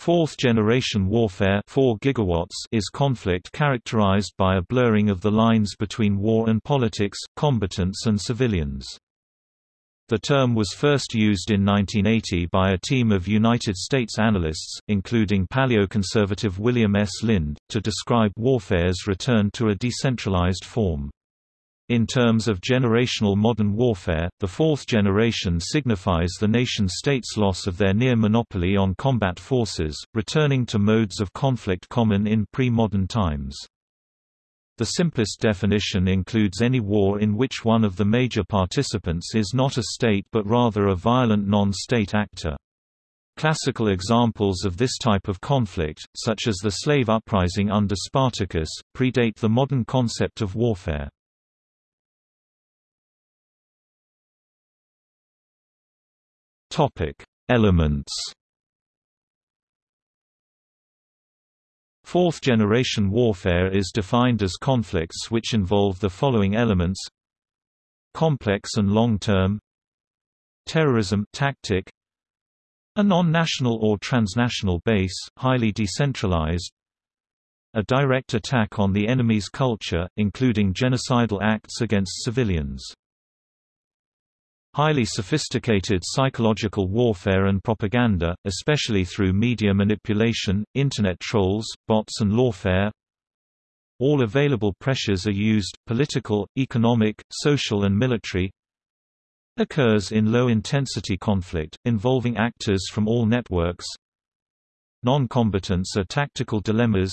Fourth-generation warfare 4 gigawatts is conflict characterized by a blurring of the lines between war and politics, combatants and civilians. The term was first used in 1980 by a team of United States analysts, including paleoconservative William S. Lind, to describe warfare's return to a decentralized form. In terms of generational modern warfare, the fourth generation signifies the nation-state's loss of their near monopoly on combat forces, returning to modes of conflict common in pre-modern times. The simplest definition includes any war in which one of the major participants is not a state but rather a violent non-state actor. Classical examples of this type of conflict, such as the slave uprising under Spartacus, predate the modern concept of warfare. Topic: Elements. Fourth-generation warfare is defined as conflicts which involve the following elements: complex and long-term, terrorism tactic, a non-national or transnational base, highly decentralized, a direct attack on the enemy's culture, including genocidal acts against civilians. Highly sophisticated psychological warfare and propaganda, especially through media manipulation, Internet trolls, bots and lawfare. All available pressures are used, political, economic, social and military, occurs in low-intensity conflict, involving actors from all networks. Non-combatants are tactical dilemmas.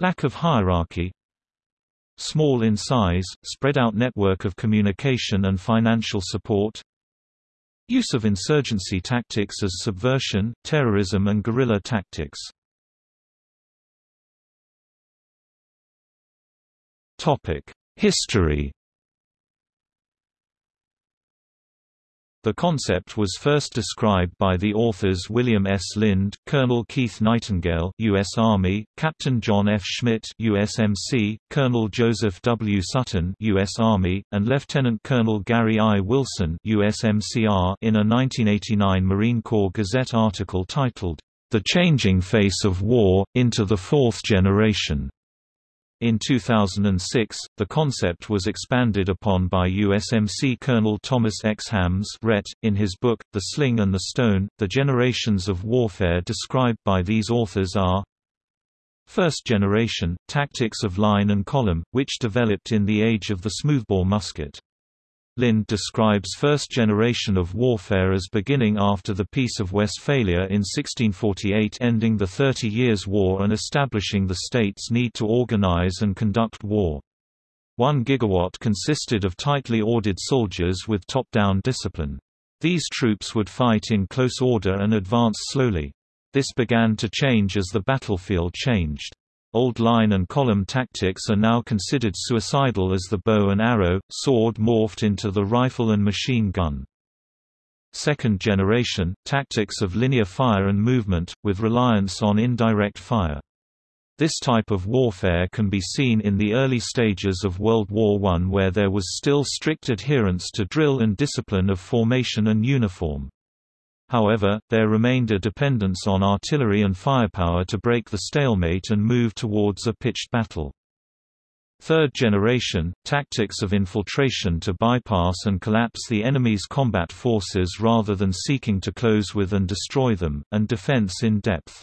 Lack of hierarchy Small in size, spread-out network of communication and financial support. Use of insurgency tactics as subversion, terrorism and guerrilla tactics. History The concept was first described by the authors William S. Lind, Colonel Keith Nightingale U.S. Army, Captain John F. Schmitt USMC, Colonel Joseph W. Sutton U.S. Army, and Lieutenant Colonel Gary I. Wilson USMCR in a 1989 Marine Corps Gazette article titled, The Changing Face of War, Into the Fourth Generation. In 2006, the concept was expanded upon by USMC Colonel Thomas X. Hammes in his book, The Sling and the Stone. The generations of warfare described by these authors are First generation, tactics of line and column, which developed in the age of the smoothbore musket. Lind describes first generation of warfare as beginning after the Peace of Westphalia in 1648 ending the Thirty Years' War and establishing the state's need to organize and conduct war. One gigawatt consisted of tightly ordered soldiers with top-down discipline. These troops would fight in close order and advance slowly. This began to change as the battlefield changed. Old line and column tactics are now considered suicidal as the bow and arrow, sword morphed into the rifle and machine gun. Second generation, tactics of linear fire and movement, with reliance on indirect fire. This type of warfare can be seen in the early stages of World War I where there was still strict adherence to drill and discipline of formation and uniform. However, there remained a dependence on artillery and firepower to break the stalemate and move towards a pitched battle. Third generation, tactics of infiltration to bypass and collapse the enemy's combat forces rather than seeking to close with and destroy them, and defense in depth.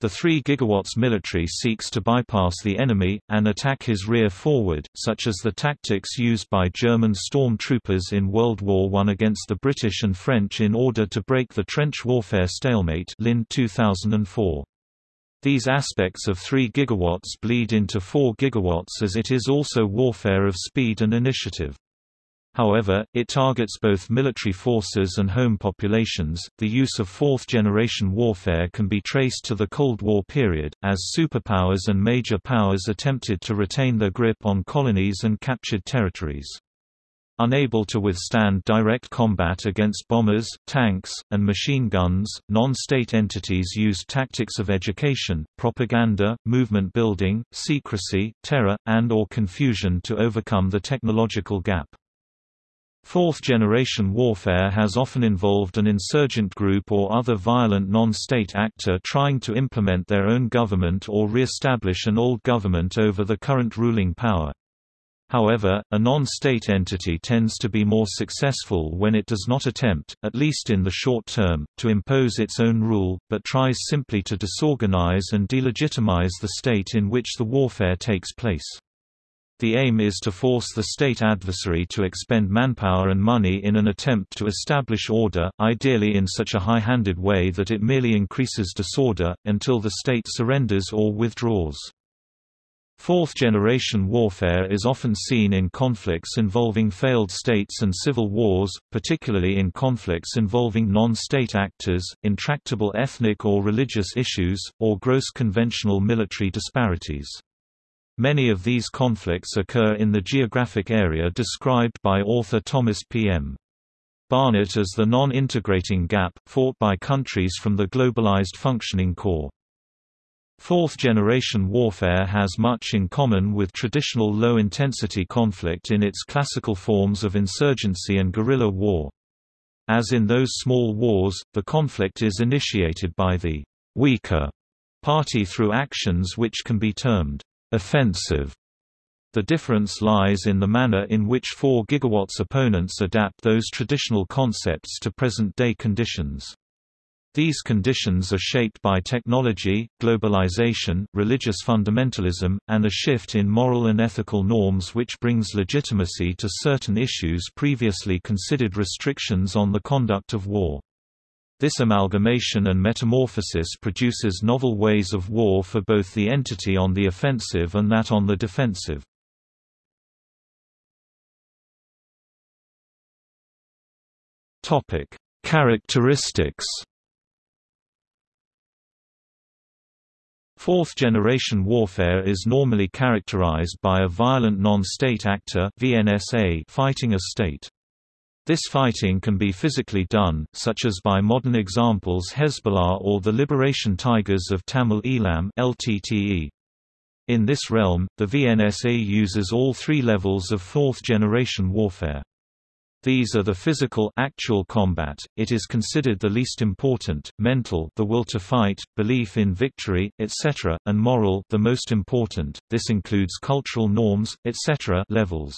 The 3 GW military seeks to bypass the enemy, and attack his rear forward, such as the tactics used by German storm troopers in World War I against the British and French in order to break the trench warfare stalemate Lind 2004. These aspects of 3 GW bleed into 4 GW as it is also warfare of speed and initiative. However, it targets both military forces and home populations. The use of fourth generation warfare can be traced to the Cold War period, as superpowers and major powers attempted to retain their grip on colonies and captured territories. Unable to withstand direct combat against bombers, tanks, and machine guns, non-state entities used tactics of education, propaganda, movement building, secrecy, terror, and or confusion to overcome the technological gap. Fourth-generation warfare has often involved an insurgent group or other violent non-state actor trying to implement their own government or re-establish an old government over the current ruling power. However, a non-state entity tends to be more successful when it does not attempt, at least in the short term, to impose its own rule, but tries simply to disorganize and delegitimize the state in which the warfare takes place. The aim is to force the state adversary to expend manpower and money in an attempt to establish order, ideally in such a high-handed way that it merely increases disorder, until the state surrenders or withdraws. Fourth-generation warfare is often seen in conflicts involving failed states and civil wars, particularly in conflicts involving non-state actors, intractable ethnic or religious issues, or gross conventional military disparities. Many of these conflicts occur in the geographic area described by author Thomas P. M. Barnett as the non-integrating gap, fought by countries from the globalized functioning core. Fourth-generation warfare has much in common with traditional low-intensity conflict in its classical forms of insurgency and guerrilla war. As in those small wars, the conflict is initiated by the weaker party through actions which can be termed offensive. The difference lies in the manner in which 4 GW's opponents adapt those traditional concepts to present-day conditions. These conditions are shaped by technology, globalization, religious fundamentalism, and a shift in moral and ethical norms which brings legitimacy to certain issues previously considered restrictions on the conduct of war. This amalgamation and metamorphosis produces novel ways of war for both the entity on the offensive and that on the defensive. Topic: Characteristics. Fourth-generation warfare is normally characterized by a violent non-state actor (VNSA) fighting a state. This fighting can be physically done, such as by modern examples Hezbollah or the Liberation Tigers of Tamil Eelam LTTE. In this realm, the VNSA uses all three levels of fourth-generation warfare. These are the physical actual combat, it is considered the least important, mental the will to fight, belief in victory, etc., and moral the most important, this includes cultural norms, etc. levels.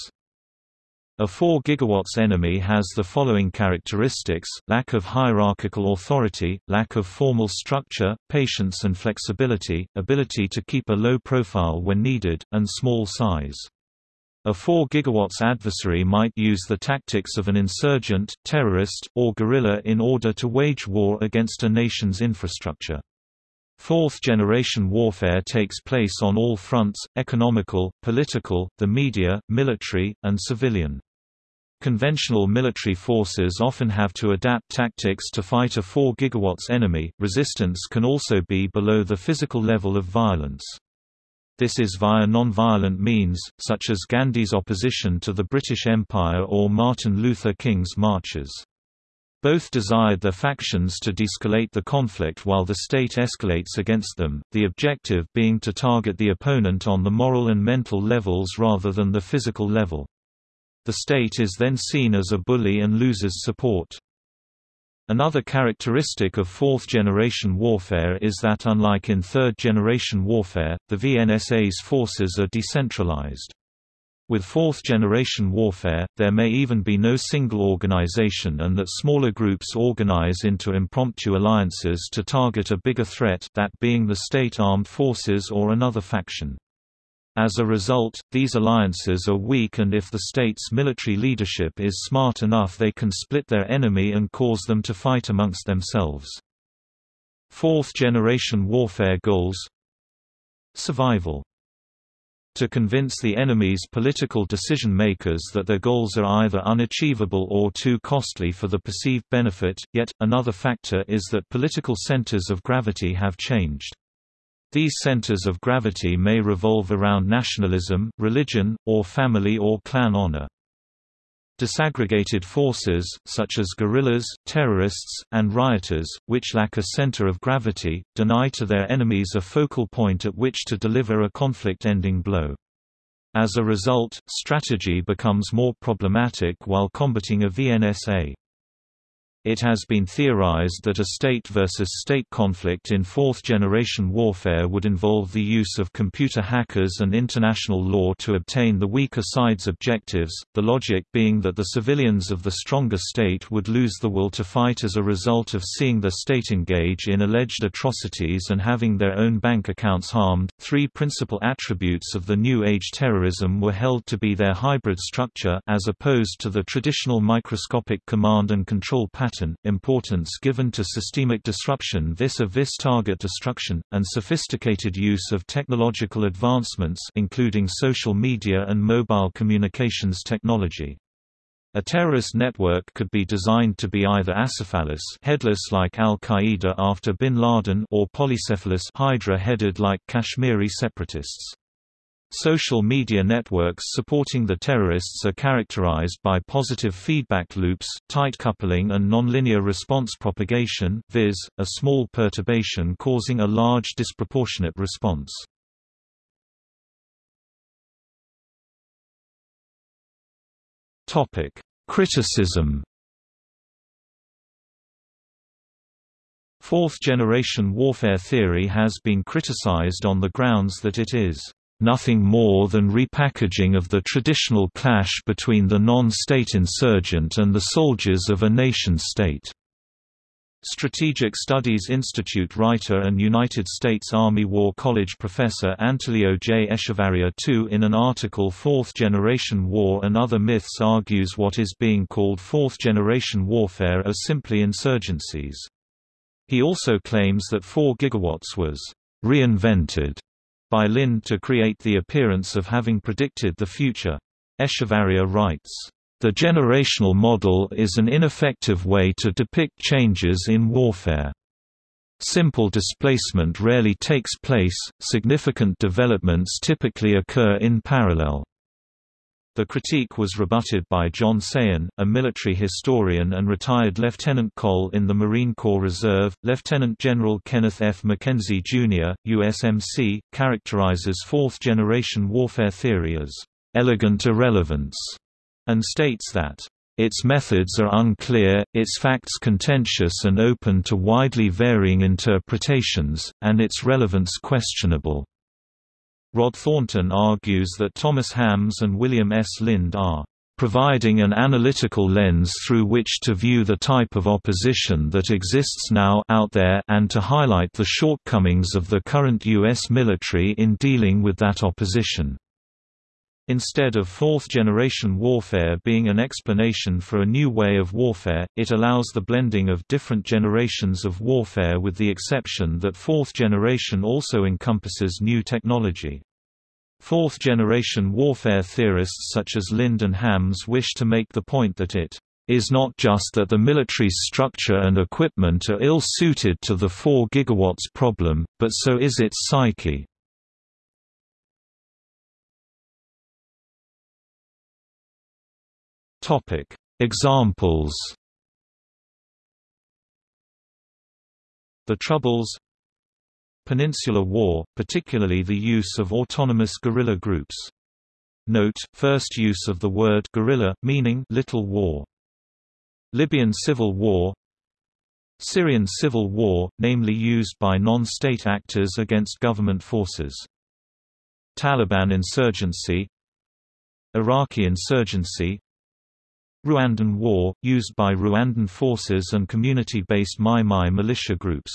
A 4 GW enemy has the following characteristics, lack of hierarchical authority, lack of formal structure, patience and flexibility, ability to keep a low profile when needed, and small size. A 4 GW adversary might use the tactics of an insurgent, terrorist, or guerrilla in order to wage war against a nation's infrastructure. Fourth-generation warfare takes place on all fronts, economical, political, the media, military, and civilian. Conventional military forces often have to adapt tactics to fight a 4 GW enemy. Resistance can also be below the physical level of violence. This is via non-violent means, such as Gandhi's opposition to the British Empire or Martin Luther King's marches. Both desired their factions to de-escalate the conflict while the state escalates against them, the objective being to target the opponent on the moral and mental levels rather than the physical level. The state is then seen as a bully and loses support. Another characteristic of fourth-generation warfare is that unlike in third-generation warfare, the VNSA's forces are decentralized. With fourth-generation warfare, there may even be no single organization and that smaller groups organize into impromptu alliances to target a bigger threat that being the state armed forces or another faction. As a result, these alliances are weak and if the state's military leadership is smart enough they can split their enemy and cause them to fight amongst themselves. Fourth-generation warfare goals Survival to convince the enemy's political decision-makers that their goals are either unachievable or too costly for the perceived benefit, yet, another factor is that political centers of gravity have changed. These centers of gravity may revolve around nationalism, religion, or family or clan honor. Disaggregated forces, such as guerrillas, terrorists, and rioters, which lack a center of gravity, deny to their enemies a focal point at which to deliver a conflict-ending blow. As a result, strategy becomes more problematic while combating a VNSA. It has been theorized that a state versus state conflict in fourth-generation warfare would involve the use of computer hackers and international law to obtain the weaker side's objectives, the logic being that the civilians of the stronger state would lose the will to fight as a result of seeing the state engage in alleged atrocities and having their own bank accounts harmed. Three principal attributes of the New Age terrorism were held to be their hybrid structure as opposed to the traditional microscopic command and control pattern importance given to systemic disruption vis-a-vis target destruction, and sophisticated use of technological advancements including social media and mobile communications technology. A terrorist network could be designed to be either acephalous headless like Al-Qaeda after bin Laden or polycephalous Hydra-headed like Kashmiri separatists. Social media networks supporting the terrorists are characterized by positive feedback loops, tight coupling and nonlinear response propagation viz., a small perturbation causing a large disproportionate response. Criticism Fourth-generation warfare theory has been criticized on the grounds that it is nothing more than repackaging of the traditional clash between the non-state insurgent and the soldiers of a nation-state. Strategic Studies Institute writer and United States Army War College professor Antulio J. Echevarria II in an article Fourth Generation War and Other Myths argues what is being called Fourth Generation Warfare are simply insurgencies. He also claims that 4 gigawatts was reinvented by Lind to create the appearance of having predicted the future. Echevarria writes, "...the generational model is an ineffective way to depict changes in warfare. Simple displacement rarely takes place, significant developments typically occur in parallel." The critique was rebutted by John Sayen, a military historian and retired Lieutenant Col in the Marine Corps Reserve. Lieutenant General Kenneth F. McKenzie, Jr., USMC, characterizes fourth generation warfare theory as elegant irrelevance and states that its methods are unclear, its facts contentious and open to widely varying interpretations, and its relevance questionable. Rod Thornton argues that Thomas Hammes and William S. Lind are providing an analytical lens through which to view the type of opposition that exists now out there and to highlight the shortcomings of the current U.S. military in dealing with that opposition. Instead of fourth-generation warfare being an explanation for a new way of warfare, it allows the blending of different generations of warfare with the exception that fourth generation also encompasses new technology. Fourth-generation warfare theorists such as Lind and Hammes wish to make the point that it is not just that the military's structure and equipment are ill-suited to the 4 gigawatts problem, but so is its psyche. Topic: Examples. The Troubles Peninsular War, particularly the use of autonomous guerrilla groups. Note, first use of the word guerrilla, meaning little war. Libyan Civil War Syrian Civil War, namely used by non-state actors against government forces. Taliban insurgency Iraqi insurgency Rwandan War, used by Rwandan forces and community-based Mai Mai militia groups.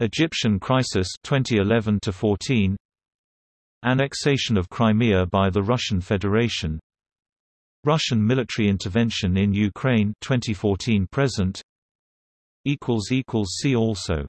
Egyptian crisis 2011 14 Annexation of Crimea by the Russian Federation. Russian military intervention in Ukraine 2014 present. Equals equals see also